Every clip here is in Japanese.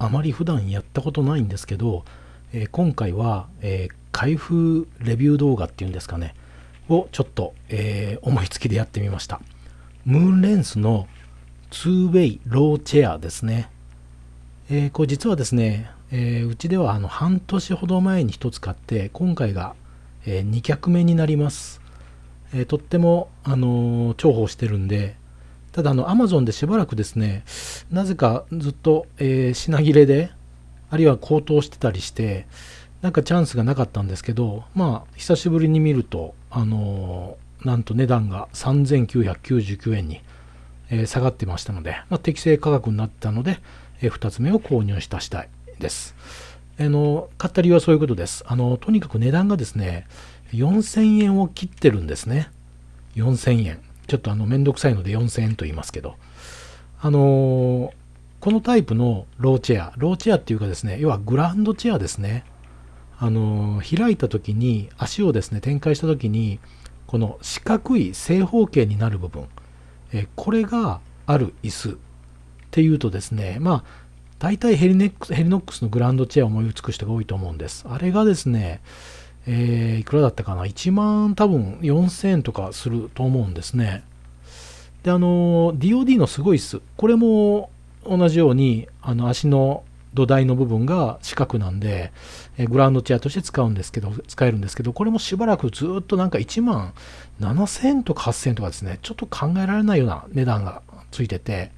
あまり普段やったことないんですけど、えー、今回は、えー、開封レビュー動画っていうんですかねをちょっと、えー、思いつきでやってみました。ムーンレンスの 2way ローチェアですね、えー、これ実はですね、えー、うちではあの半年ほど前に1つ買って今回が、え2脚目になります、えとっても、あの重宝してるんでただあの Amazon でしばらくですねなぜかずっと、え品切れであるいは高騰してたりしてなんかチャンスがなかったんですけどまあ久しぶりに見るとあのなんと値段が3999円に、えー、下がってましたので、まあ、適正価格になったので、えー、2つ目を購入した次第です。あの買った理由はそういうことです。あのとにかく値段がですね4000円を切ってるんですね。4000円。ちょっとあのめんどくさいので4000円と言いますけど。あのこのタイプのローチェア、ローチェアっていうかですね、要はグランドチェアですね。あの開いた時に足をですね展開した時にこの四角い正方形になる部分えこれがある椅子っていうとですねまあ大体ヘリネックスヘリノックスのグランドチェアを思いつく人が多いと思うんですあれがですねえー、いくらだったかな？1万多分4000円とかすると思うんですねであの DOD のすごい椅子これも同じようにあの足の土台の部分が四角なんで、えグラウンドチェアとして使うんですけど、使えるんですけど、これもしばらくずっとなんか1万7000とか8000とかですね、ちょっと考えられないような値段がついてて、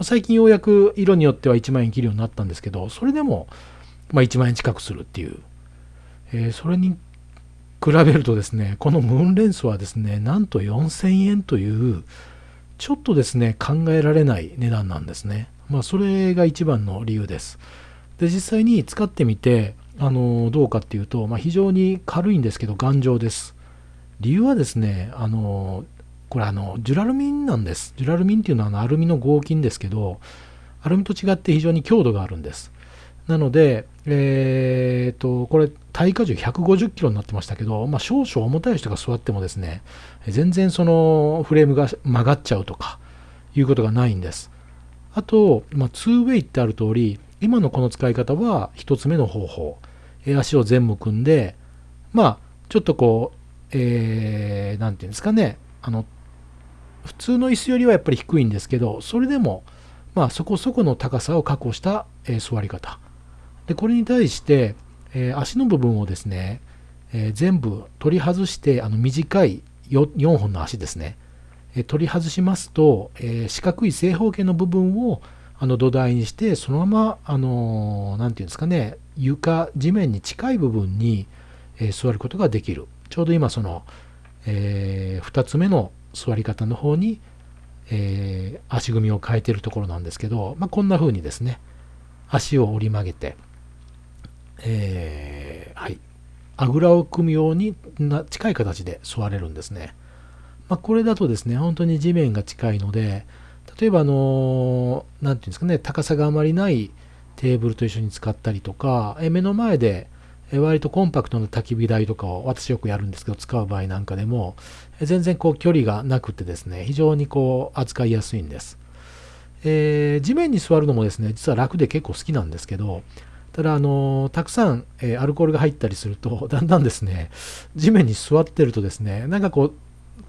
最近ようやく色によっては1万円切るようになったんですけど、それでも、ま1万円近くするっていう、えー、それに比べるとですね、このムーンレンスはですね、なんと4000円という、ちょっとですね、考えられない値段なんですね。まあ、それが一番の理由です。で、実際に使ってみて、あのどうかっていうと、まあ、非常に軽いんですけど頑丈です。理由はですね、あのこれあのジュラルミンなんです。ジュラルミンっていうのはあのアルミの合金ですけど、アルミと違って非常に強度があるんです。なので、えー、と、これ、耐荷重150キロになってましたけど、まあ、少々重たい人が座ってもですね、全然そのフレームが曲がっちゃうとか、いうことがないんです。あと、まあ、2way ってある通り、今のこの使い方は1つ目の方法。足を全部組んで、まあ、ちょっとこう、えー、なんていうんですかね、あの、普通の椅子よりはやっぱり低いんですけど、それでも、まあ、そこそこの高さを確保した、えー、座り方。で、これに対して、えー、足の部分をですね、えー、全部取り外して、あの短い 4, 4本の足ですね。え、取り外しますと、え、四角い正方形の部分をあの土台にしてそのままあの何て言うんですかね床地面に近い部分に、え、座ることができる。ちょうど今その、え、2つ目の座り方の方に、えー、足組みを変えてるところなんですけど、まあ、こんな風にですね足を折り曲げて、えー、はいあぐらを組むようにな近い形で座れるんですね。まあ、これだとですね、本当に地面が近いので、例えば、あの、なんていうんですかね、高さがあまりないテーブルと一緒に使ったりとか、え目の前で割とコンパクトな焚き火台とかを私よくやるんですけど、使う場合なんかでも、全然こう距離がなくてですね、非常にこう扱いやすいんです。えー、地面に座るのもですね、実は楽で結構好きなんですけど、ただ、あのたくさん、えー、アルコールが入ったりすると、だんだんですね、地面に座ってるとですね、なんかこう、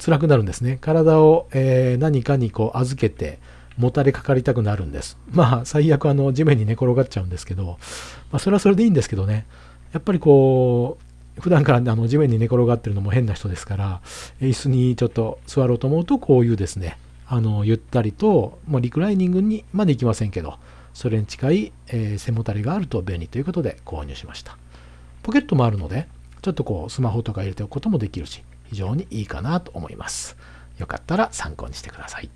辛くなるんですね。体を、えー、何かにこう預けて、もたれかかりたくなるんです。まあ、最悪あの地面に寝転がっちゃうんですけど、まあ、それはそれでいいんですけどね。やっぱりこう、普段からあの地面に寝転がってるのも変な人ですから、椅子にちょっと座ろうと思うと、こういうですね、あのゆったりと、もうリクライニングにまでいきませんけど、それに近い、えー、背もたれがあると便利ということで購入しました。ポケットもあるので、ちょっとこうスマホとか入れておくこともできるし、非常にいいかなと思います。よかったら参考にしてください。